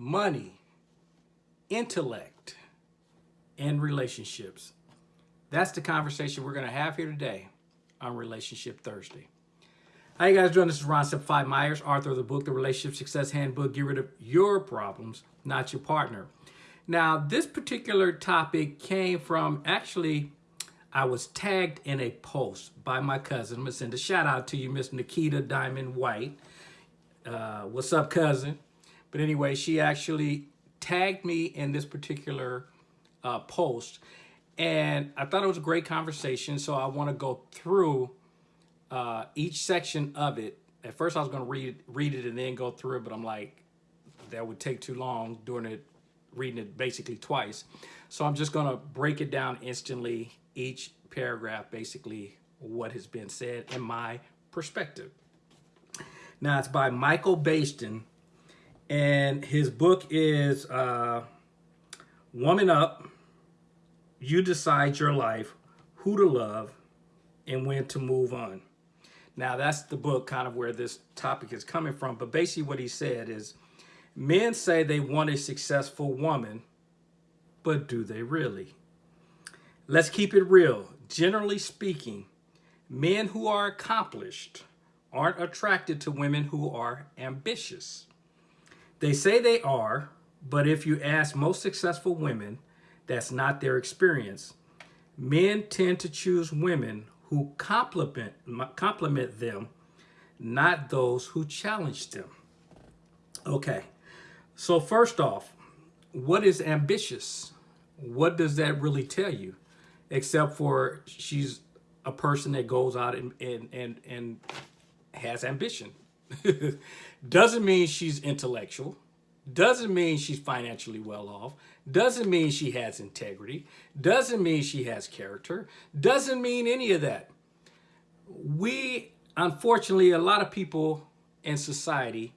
money, intellect, and relationships. That's the conversation we're going to have here today on Relationship Thursday. How you guys doing? This is Ron Simplified Myers, author of the book, The Relationship Success Handbook. Get rid of your problems, not your partner. Now, this particular topic came from actually, I was tagged in a post by my cousin. I'm going to send a shout out to you, Miss Nikita Diamond White. Uh, what's up, cousin? But anyway, she actually tagged me in this particular uh, post. And I thought it was a great conversation. So I want to go through uh, each section of it. At first, I was going to read read it and then go through it, but I'm like, that would take too long doing it, reading it basically twice. So I'm just going to break it down instantly, each paragraph, basically what has been said in my perspective. Now, it's by Michael Baisden, and his book is uh, Woman Up, You Decide Your Life, Who to Love, and When to Move On. Now, that's the book kind of where this topic is coming from. But basically what he said is, men say they want a successful woman, but do they really? Let's keep it real. Generally speaking, men who are accomplished aren't attracted to women who are ambitious. They say they are, but if you ask most successful women, that's not their experience. Men tend to choose women who compliment, compliment them, not those who challenge them. Okay, so first off, what is ambitious? What does that really tell you? Except for she's a person that goes out and, and, and, and has ambition. Doesn't mean she's intellectual. Doesn't mean she's financially well off. Doesn't mean she has integrity. Doesn't mean she has character. Doesn't mean any of that. We, unfortunately, a lot of people in society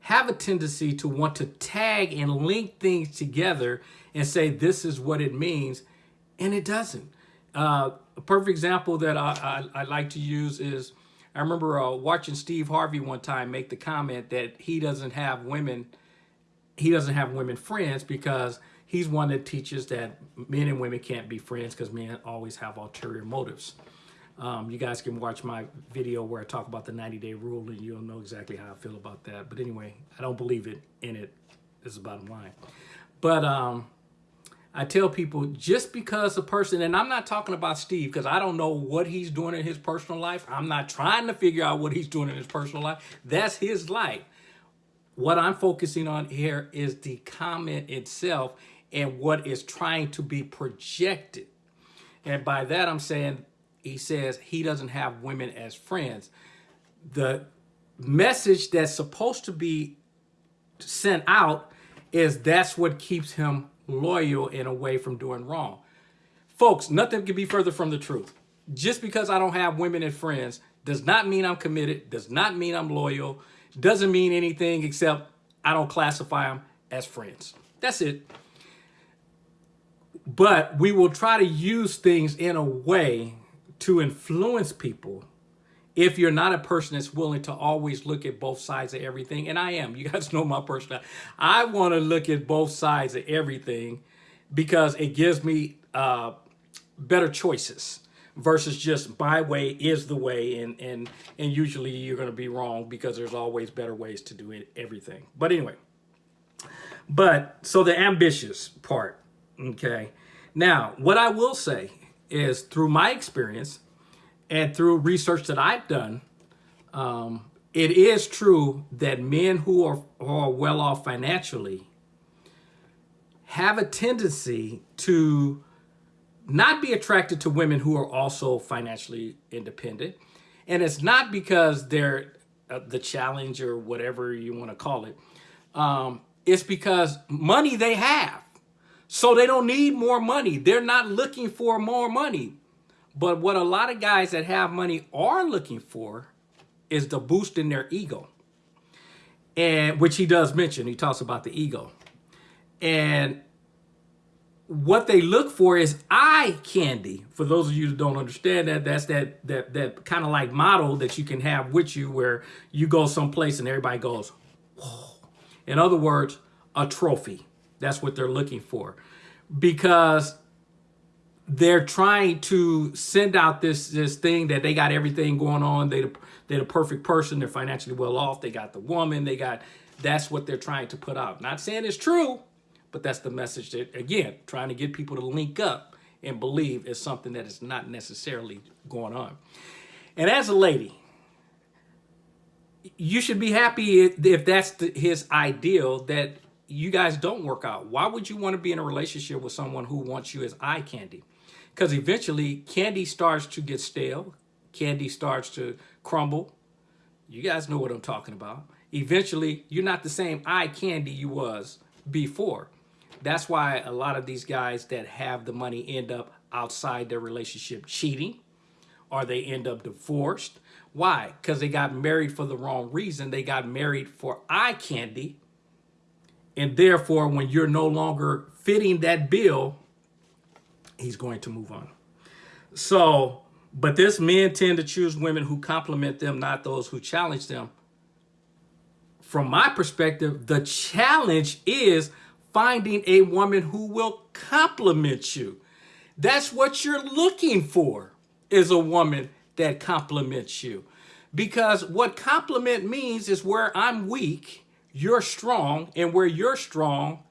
have a tendency to want to tag and link things together and say this is what it means, and it doesn't. Uh, a perfect example that I, I, I like to use is I remember uh, watching Steve Harvey one time make the comment that he doesn't have women, he doesn't have women friends because he's one that teaches that men and women can't be friends because men always have ulterior motives. Um, you guys can watch my video where I talk about the 90 day rule and you'll know exactly how I feel about that. But anyway, I don't believe it in it is the bottom line. But um, I tell people just because a person, and I'm not talking about Steve because I don't know what he's doing in his personal life. I'm not trying to figure out what he's doing in his personal life. That's his life. What I'm focusing on here is the comment itself and what is trying to be projected. And by that, I'm saying, he says he doesn't have women as friends. The message that's supposed to be sent out is that's what keeps him loyal and away from doing wrong. Folks, nothing could be further from the truth. Just because I don't have women and friends does not mean I'm committed, does not mean I'm loyal, doesn't mean anything except I don't classify them as friends. That's it. But we will try to use things in a way to influence people if you're not a person that's willing to always look at both sides of everything, and I am, you guys know my personality, I want to look at both sides of everything because it gives me uh, better choices versus just my way is the way and and and usually you're going to be wrong because there's always better ways to do it, everything. But anyway but so the ambitious part okay? Now what i will say is through my experience and through research that I've done, um, it is true that men who are, who are well off financially have a tendency to not be attracted to women who are also financially independent. And it's not because they're uh, the challenge or whatever you want to call it. Um, it's because money they have. So they don't need more money. They're not looking for more money. But what a lot of guys that have money are looking for is the boost in their ego. And which he does mention, he talks about the ego. And what they look for is eye candy. For those of you who don't understand that, that's that that that kind of like model that you can have with you where you go someplace and everybody goes, Whoa. In other words, a trophy. That's what they're looking for. Because they're trying to send out this this thing that they got everything going on. They they're the perfect person. They're financially well off. They got the woman. They got that's what they're trying to put out. Not saying it's true, but that's the message that again trying to get people to link up and believe is something that is not necessarily going on. And as a lady, you should be happy if that's the, his ideal that you guys don't work out. Why would you want to be in a relationship with someone who wants you as eye candy? Because eventually candy starts to get stale, candy starts to crumble. You guys know what I'm talking about. Eventually, you're not the same eye candy you was before. That's why a lot of these guys that have the money end up outside their relationship cheating or they end up divorced. Why? Because they got married for the wrong reason. They got married for eye candy. And therefore, when you're no longer fitting that bill, he's going to move on. So, but this men tend to choose women who compliment them, not those who challenge them. From my perspective, the challenge is finding a woman who will compliment you. That's what you're looking for is a woman that compliments you. Because what compliment means is where I'm weak, you're strong, and where you're strong,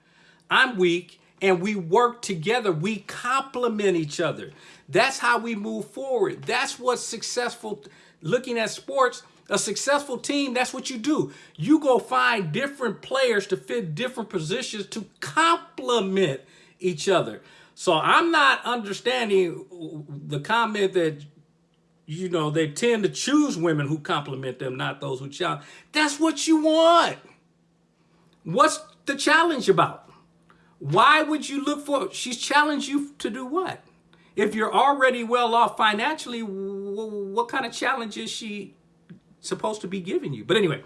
I'm weak, and we work together. We complement each other. That's how we move forward. That's what's successful. Looking at sports, a successful team, that's what you do. You go find different players to fit different positions to complement each other. So I'm not understanding the comment that, you know, they tend to choose women who compliment them, not those who challenge. That's what you want. What's the challenge about? Why would you look for, she's challenged you to do what? If you're already well off financially, what kind of challenge is she supposed to be giving you. But anyway,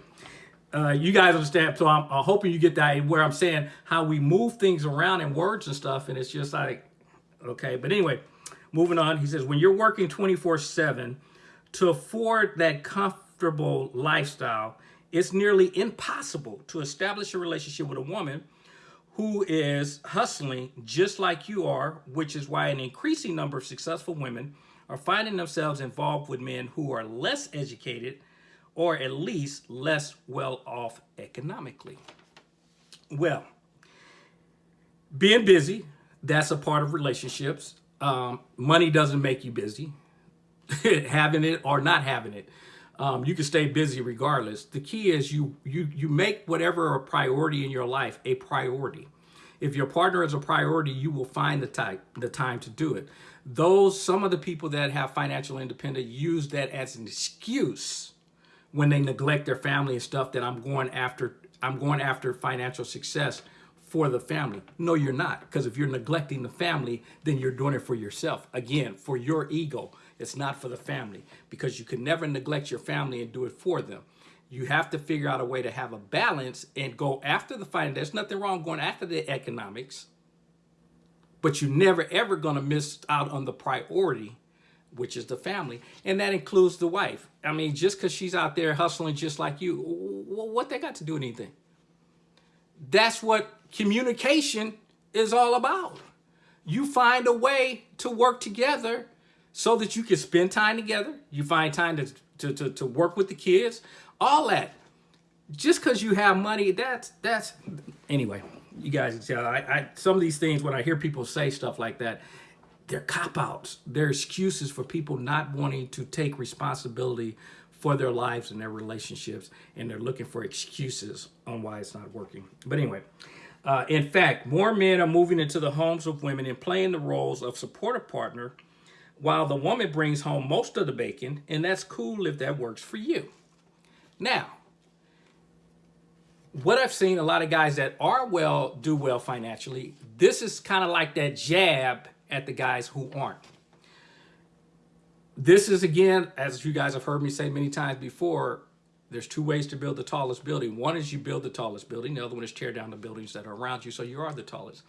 uh, you guys understand. So I'm, I'm, hoping you get that where I'm saying how we move things around in words and stuff. And it's just like, okay. But anyway, moving on. He says, when you're working 24 seven to afford that comfortable lifestyle, it's nearly impossible to establish a relationship with a woman who is hustling just like you are, which is why an increasing number of successful women are finding themselves involved with men who are less educated or at least less well off economically. Well, being busy, that's a part of relationships. Um, money doesn't make you busy, having it or not having it. Um, you can stay busy regardless. The key is you you you make whatever a priority in your life a priority. If your partner is a priority, you will find the time the time to do it. Those some of the people that have financial independence use that as an excuse when they neglect their family and stuff that I'm going after I'm going after financial success for the family. No, you're not. Because if you're neglecting the family, then you're doing it for yourself. Again, for your ego. It's not for the family. Because you can never neglect your family and do it for them. You have to figure out a way to have a balance and go after the finance. There's nothing wrong going after the economics. But you're never ever going to miss out on the priority which is the family, and that includes the wife. I mean, just because she's out there hustling just like you, what they got to do with anything? That's what communication is all about. You find a way to work together so that you can spend time together. You find time to, to, to, to work with the kids, all that. Just because you have money, that's, that's, anyway, you guys, I, I, some of these things, when I hear people say stuff like that, they're cop-outs. They're excuses for people not wanting to take responsibility for their lives and their relationships, and they're looking for excuses on why it's not working. But anyway, uh, in fact, more men are moving into the homes of women and playing the roles of supportive partner while the woman brings home most of the bacon, and that's cool if that works for you. Now, what I've seen a lot of guys that are well, do well financially, this is kind of like that jab at the guys who aren't. This is, again, as you guys have heard me say many times before, there's two ways to build the tallest building. One is you build the tallest building. The other one is tear down the buildings that are around you so you are the tallest.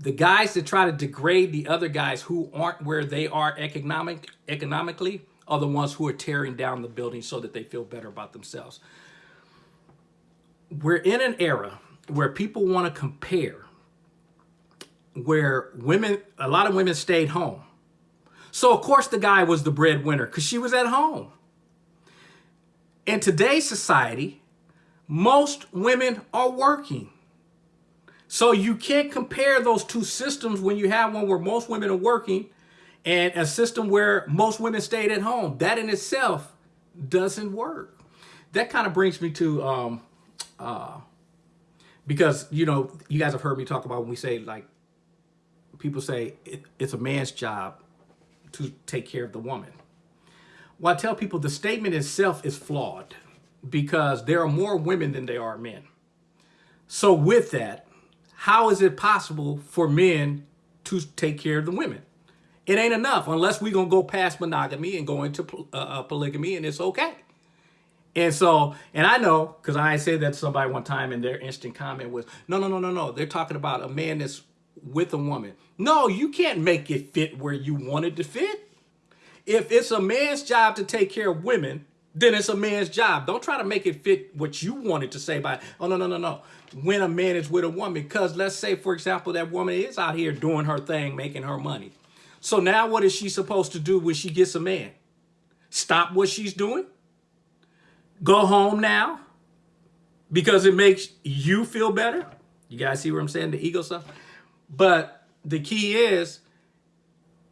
The guys that try to degrade the other guys who aren't where they are economic, economically are the ones who are tearing down the building so that they feel better about themselves. We're in an era where people want to compare, where women, a lot of women stayed home. So of course the guy was the breadwinner because she was at home. In today's society, most women are working. So you can't compare those two systems when you have one where most women are working and a system where most women stayed at home. That in itself doesn't work. That kind of brings me to, um, uh, because, you know, you guys have heard me talk about when we say like, people say it, it's a man's job to take care of the woman. Well, I tell people the statement itself is flawed because there are more women than there are men. So with that, how is it possible for men to take care of the women? It ain't enough unless we're going to go past monogamy and go into uh, uh, polygamy and it's okay. And so, and I know, because I said that to somebody one time and their instant comment was, no, no, no, no, no. They're talking about a man that's with a woman. No, you can't make it fit where you want it to fit. If it's a man's job to take care of women, then it's a man's job. Don't try to make it fit what you wanted to say by, oh, no, no, no, no. When a man is with a woman, because let's say, for example, that woman is out here doing her thing, making her money. So now what is she supposed to do when she gets a man? Stop what she's doing? Go home now? Because it makes you feel better? You guys see what I'm saying? The ego stuff? But the key is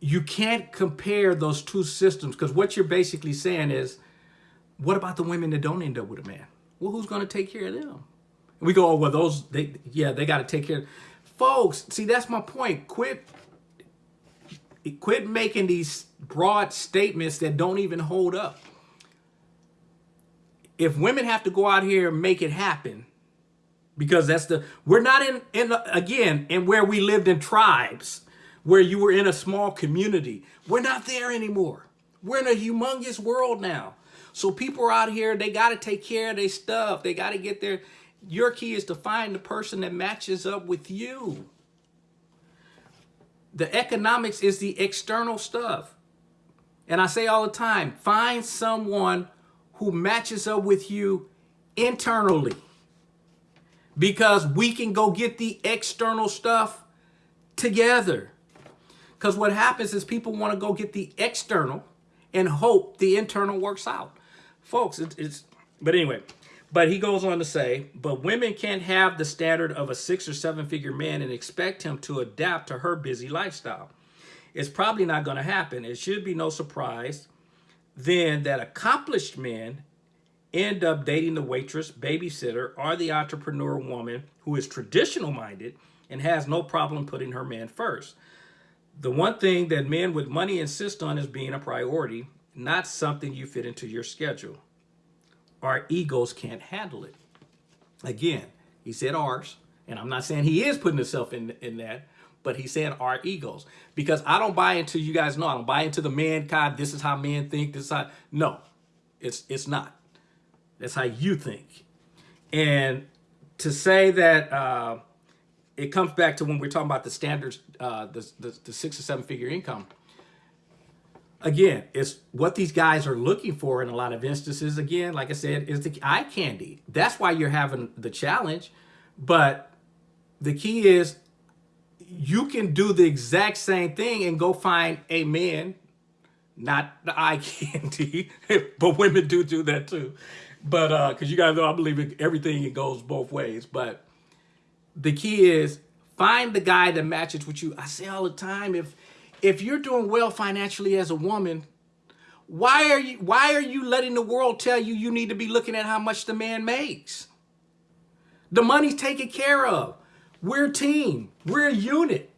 you can't compare those two systems because what you're basically saying is what about the women that don't end up with a man? Well, who's going to take care of them? And we go, oh, well, those, they, yeah, they got to take care. Folks, see, that's my point. Quit, quit making these broad statements that don't even hold up. If women have to go out here and make it happen, because that's the, we're not in, in again, in where we lived in tribes, where you were in a small community. We're not there anymore. We're in a humongous world now. So people are out here, they got to take care of their stuff. They got to get their, your key is to find the person that matches up with you. The economics is the external stuff. And I say all the time, find someone who matches up with you internally. Because we can go get the external stuff together. Because what happens is people want to go get the external and hope the internal works out folks, it, it's, but anyway, but he goes on to say, but women can't have the standard of a six or seven figure man and expect him to adapt to her busy lifestyle. It's probably not going to happen. It should be no surprise then that accomplished men end up dating the waitress, babysitter, or the entrepreneur woman who is traditional minded and has no problem putting her man first. The one thing that men with money insist on is being a priority not something you fit into your schedule. Our egos can't handle it. Again, he said ours, and I'm not saying he is putting himself in, in that, but he's saying our egos. Because I don't buy into, you guys know, I don't buy into the mankind, this is how men think, this is how, no, it's, it's not. That's how you think. And to say that uh, it comes back to when we're talking about the standards, uh, the, the, the six or seven figure income, again, it's what these guys are looking for in a lot of instances. Again, like I said, is the eye candy. That's why you're having the challenge. But the key is you can do the exact same thing and go find a man, not the eye candy, but women do do that too. But uh, because you guys know, I believe everything it goes both ways. But the key is find the guy that matches with you. I say all the time, if if you're doing well financially as a woman, why are you why are you letting the world tell you you need to be looking at how much the man makes? The money's taken care of. We're a team. We're a unit.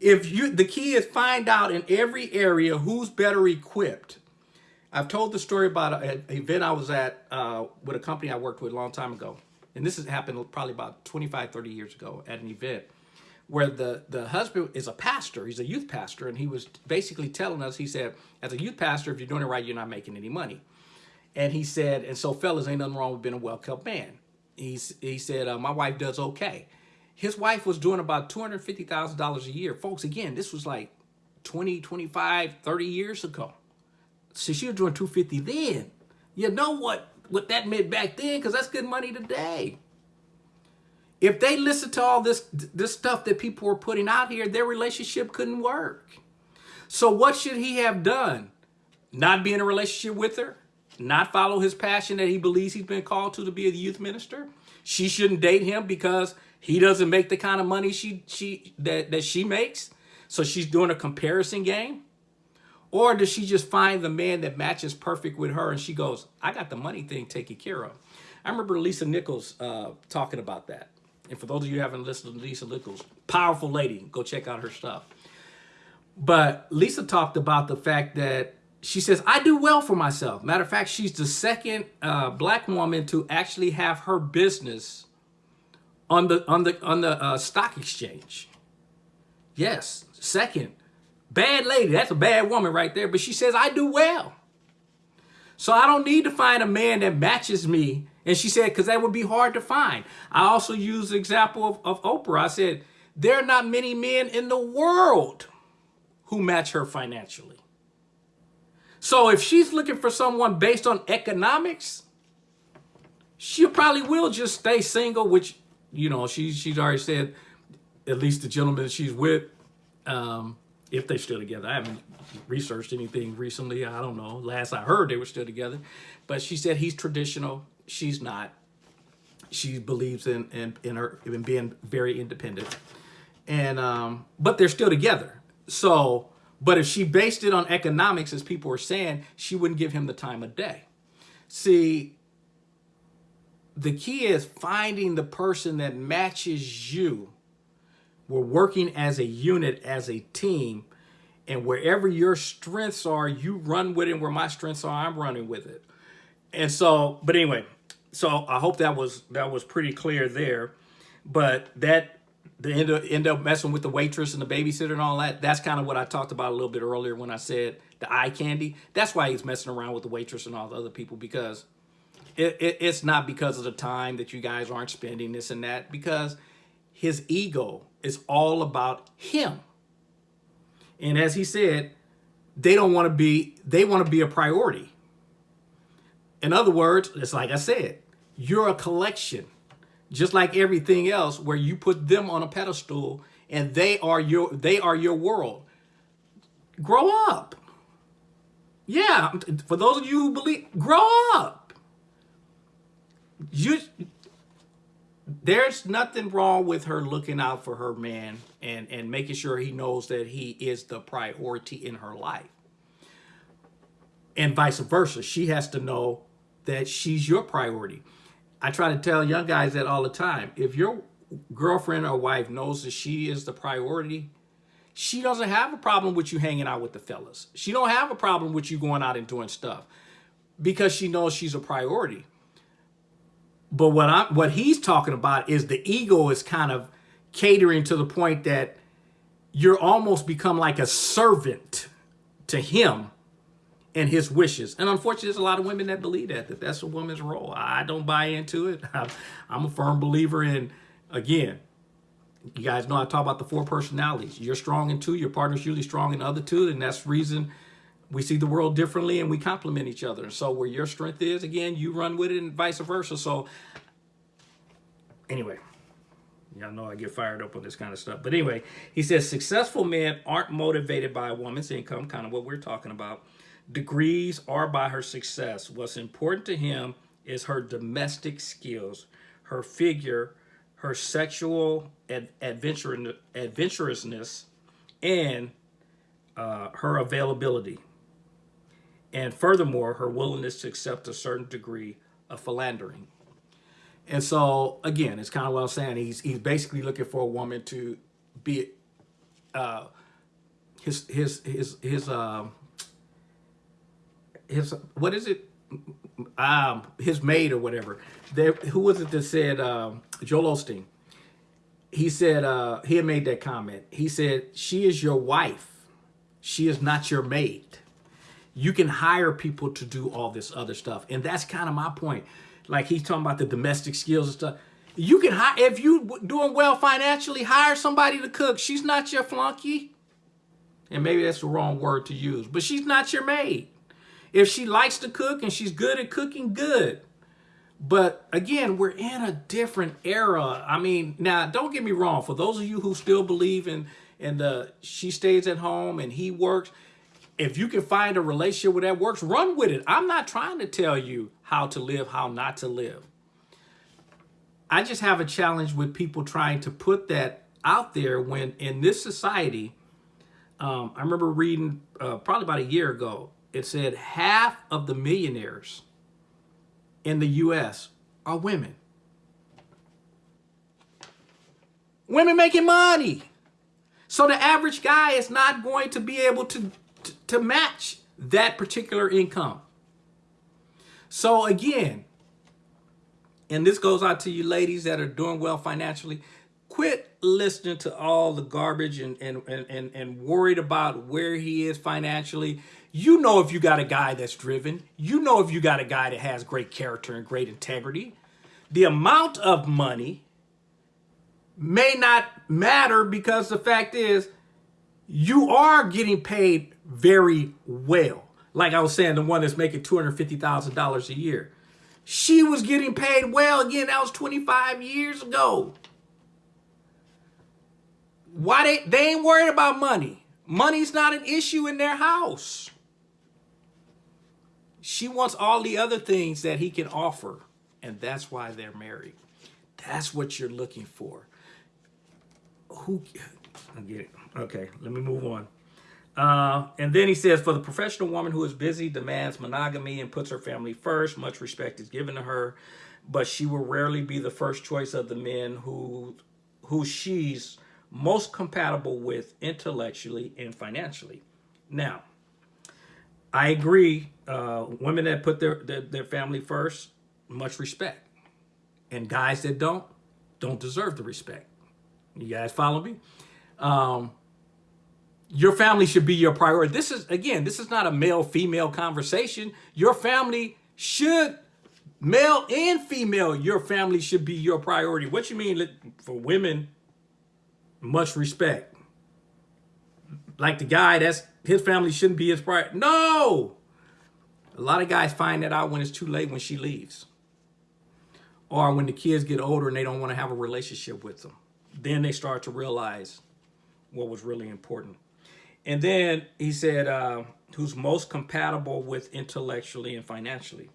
If you the key is find out in every area who's better equipped. I've told the story about an event I was at uh, with a company I worked with a long time ago. And this has happened probably about 25, 30 years ago at an event where the, the husband is a pastor, he's a youth pastor, and he was basically telling us, he said, as a youth pastor, if you're doing it right, you're not making any money. And he said, and so fellas, ain't nothing wrong with being a well-kept man. He's, he said, uh, my wife does okay. His wife was doing about $250,000 a year. Folks, again, this was like 20, 25, 30 years ago. So she was doing 250 then. You know what, what that meant back then, because that's good money today. If they listened to all this this stuff that people were putting out here, their relationship couldn't work. So what should he have done? Not be in a relationship with her? Not follow his passion that he believes he's been called to to be a youth minister? She shouldn't date him because he doesn't make the kind of money she she that, that she makes. So she's doing a comparison game. Or does she just find the man that matches perfect with her and she goes, I got the money thing taken care of. I remember Lisa Nichols uh, talking about that. And for those of you who haven't listened to Lisa Nichols, powerful lady, go check out her stuff. But Lisa talked about the fact that she says, I do well for myself. Matter of fact, she's the second uh, black woman to actually have her business on the on the on the uh, stock exchange. Yes, second. Bad lady, that's a bad woman right there. But she says, I do well. So I don't need to find a man that matches me. And she said, because that would be hard to find. I also used the example of, of Oprah. I said, there are not many men in the world who match her financially. So if she's looking for someone based on economics, she probably will just stay single, which, you know, she, she's already said, at least the gentleman she's with, um, if they're still together. I haven't researched anything recently. I don't know. Last I heard, they were still together. But she said he's traditional. She's not. She believes in in, in her in being very independent. And um, but they're still together. So but if she based it on economics, as people were saying, she wouldn't give him the time of day. See, the key is finding the person that matches you. We're working as a unit, as a team, and wherever your strengths are, you run with it. Where my strengths are, I'm running with it. And so, but anyway, so I hope that was that was pretty clear there. But that the end up, end up messing with the waitress and the babysitter and all that. That's kind of what I talked about a little bit earlier when I said the eye candy. That's why he's messing around with the waitress and all the other people because it, it, it's not because of the time that you guys aren't spending this and that because his ego is all about him. And as he said, they don't want to be, they want to be a priority. In other words, it's like I said, you're a collection just like everything else where you put them on a pedestal and they are your they are your world. Grow up. Yeah for those of you who believe grow up. You there's nothing wrong with her looking out for her man and and making sure he knows that he is the priority in her life. And vice versa she has to know that she's your priority I try to tell young guys that all the time. If your girlfriend or wife knows that she is the priority, she doesn't have a problem with you hanging out with the fellas. She don't have a problem with you going out and doing stuff because she knows she's a priority. But what I what he's talking about is the ego is kind of catering to the point that you're almost become like a servant to him and his wishes. And unfortunately, there's a lot of women that believe that, that that's a woman's role. I don't buy into it. I'm a firm believer in, again, you guys know I talk about the four personalities. You're strong in two, your partner's usually strong in the other two, and that's reason we see the world differently and we complement each other. And so where your strength is, again, you run with it and vice versa. So anyway, y'all know I get fired up on this kind of stuff. But anyway, he says successful men aren't motivated by a woman's income, kind of what we're talking about degrees or by her success. What's important to him is her domestic skills, her figure, her sexual ad adventure adventurousness, and uh, her availability. And furthermore, her willingness to accept a certain degree of philandering. And so, again, it's kind of what I'm saying. He's, he's basically looking for a woman to be uh, his, his, his, his, uh, his what is it? Um, his maid or whatever. There, who was it that said um, Joel Osteen? He said uh, he made that comment. He said she is your wife. She is not your maid. You can hire people to do all this other stuff, and that's kind of my point. Like he's talking about the domestic skills and stuff. You can hire if you doing well financially. Hire somebody to cook. She's not your flunky, and maybe that's the wrong word to use, but she's not your maid. If she likes to cook and she's good at cooking, good. But again, we're in a different era. I mean, now don't get me wrong. For those of you who still believe in and the she stays at home and he works, if you can find a relationship where that works, run with it. I'm not trying to tell you how to live, how not to live. I just have a challenge with people trying to put that out there when in this society, um, I remember reading uh, probably about a year ago, it said half of the millionaires in the U.S. are women. Women making money. So the average guy is not going to be able to, to, to match that particular income. So again, and this goes out to you ladies that are doing well financially, quit listening to all the garbage and, and, and, and worried about where he is financially. You know if you got a guy that's driven. You know if you got a guy that has great character and great integrity. The amount of money may not matter because the fact is you are getting paid very well. Like I was saying, the one that's making $250,000 a year. She was getting paid well. Again, that was 25 years ago. Why they, they ain't worried about money. Money's not an issue in their house. She wants all the other things that he can offer. And that's why they're married. That's what you're looking for. Who, I get it. Okay, let me move on. Uh, and then he says, for the professional woman who is busy, demands monogamy, and puts her family first, much respect is given to her, but she will rarely be the first choice of the men who, who she's most compatible with intellectually and financially. Now, I agree, uh, women that put their, their, their family first, much respect. And guys that don't, don't deserve the respect. You guys follow me? Um, your family should be your priority. This is, again, this is not a male-female conversation. Your family should, male and female, your family should be your priority. What you mean for women, much respect. Like the guy, that's his family shouldn't be his priority. No! A lot of guys find that out when it's too late when she leaves. Or when the kids get older and they don't want to have a relationship with them. Then they start to realize what was really important. And then he said, uh, who's most compatible with intellectually and financially.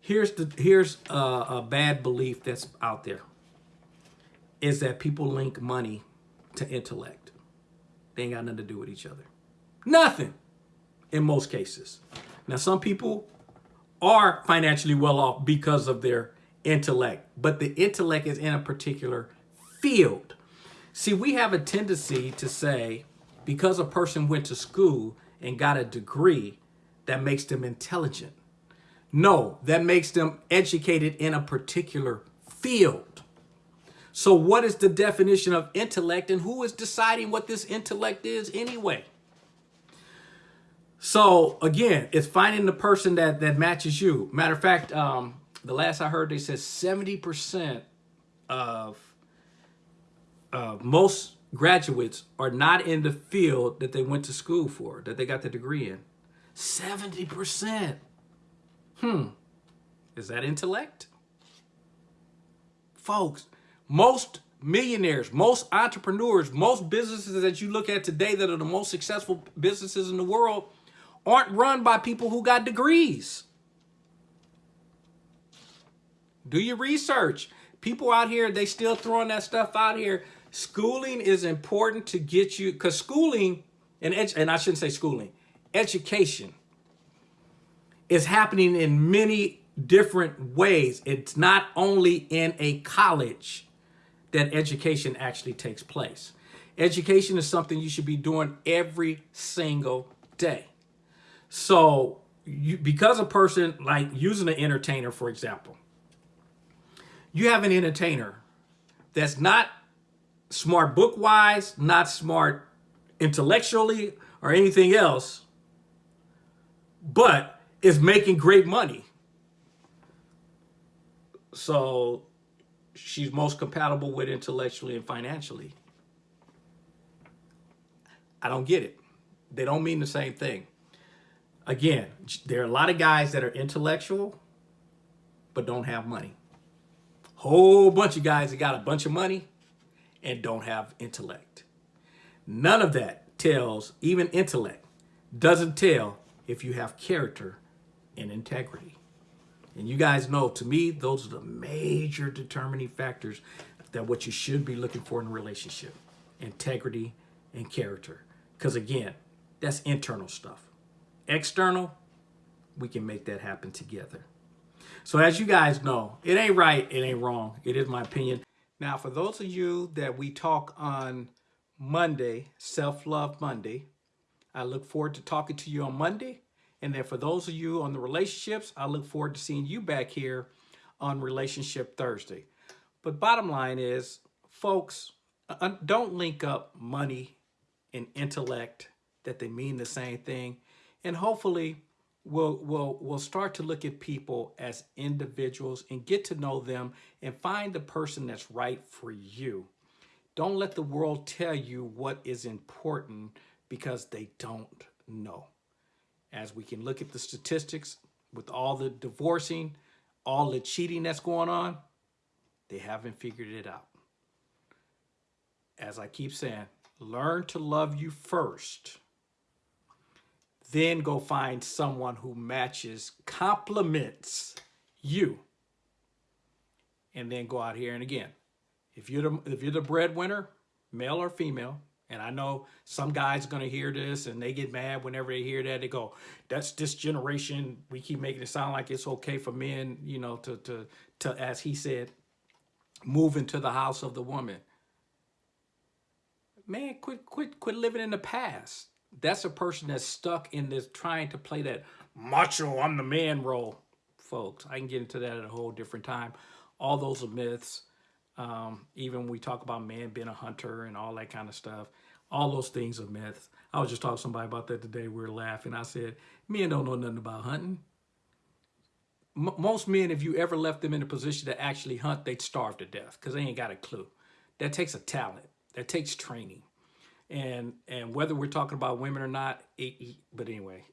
Here's the here's a, a bad belief that's out there. Is that people link money to intellect. They ain't got nothing to do with each other. Nothing in most cases. Now, some people are financially well off because of their intellect, but the intellect is in a particular field. See, we have a tendency to say, because a person went to school and got a degree, that makes them intelligent. No, that makes them educated in a particular field. So what is the definition of intellect and who is deciding what this intellect is anyway? So again, it's finding the person that, that matches you. Matter of fact, um, the last I heard, they said 70% of uh, most graduates are not in the field that they went to school for, that they got the degree in. 70%. Hmm. Is that intellect? Folks, most millionaires, most entrepreneurs, most businesses that you look at today that are the most successful businesses in the world aren't run by people who got degrees. Do your research. People out here, they still throwing that stuff out here schooling is important to get you, because schooling, and, and I shouldn't say schooling, education is happening in many different ways. It's not only in a college that education actually takes place. Education is something you should be doing every single day. So you, because a person like using an entertainer, for example, you have an entertainer that's not smart book wise, not smart intellectually or anything else, but is making great money. So she's most compatible with intellectually and financially. I don't get it. They don't mean the same thing. Again, there are a lot of guys that are intellectual but don't have money. Whole bunch of guys that got a bunch of money and don't have intellect. None of that tells, even intellect, doesn't tell if you have character and integrity. And you guys know, to me, those are the major determining factors that what you should be looking for in a relationship. Integrity and character. Because again, that's internal stuff. External, we can make that happen together. So as you guys know, it ain't right, it ain't wrong. It is my opinion. Now, for those of you that we talk on Monday, Self-Love Monday, I look forward to talking to you on Monday. And then for those of you on the relationships, I look forward to seeing you back here on Relationship Thursday. But bottom line is, folks, uh, don't link up money and intellect that they mean the same thing. And hopefully we'll, we'll, we'll start to look at people as individuals and get to know them and find the person that's right for you. Don't let the world tell you what is important because they don't know as we can look at the statistics with all the divorcing, all the cheating that's going on, they haven't figured it out. As I keep saying, learn to love you first. Then go find someone who matches, complements you. And then go out here and again. If you're the, if you're the breadwinner, male or female, and I know some guys are going to hear this and they get mad whenever they hear that. They go, that's this generation. We keep making it sound like it's okay for men, you know, to, to, to as he said, move into the house of the woman. Man, quit, quit, quit living in the past. That's a person that's stuck in this trying to play that macho, I'm the man role, folks. I can get into that at a whole different time. All those are myths. Um, even when we talk about man being a hunter and all that kind of stuff, all those things are myths. I was just talking to somebody about that today. We were laughing. I said, men don't know nothing about hunting. M most men, if you ever left them in a position to actually hunt, they'd starve to death because they ain't got a clue. That takes a talent. That takes training. And and whether we're talking about women or not, it, it, but anyway,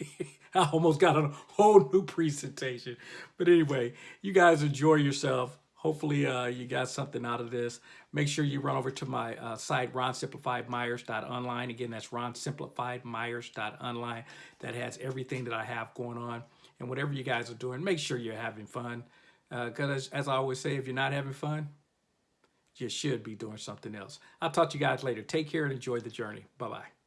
I almost got a whole new presentation. But anyway, you guys enjoy yourself. Hopefully uh, you got something out of this. Make sure you run over to my uh, site, ronsimplifiedmyers.online. Again, that's ronsimplifiedmyers.online. That has everything that I have going on. And whatever you guys are doing, make sure you're having fun. Because uh, as, as I always say, if you're not having fun, you should be doing something else. I'll talk to you guys later. Take care and enjoy the journey. Bye-bye.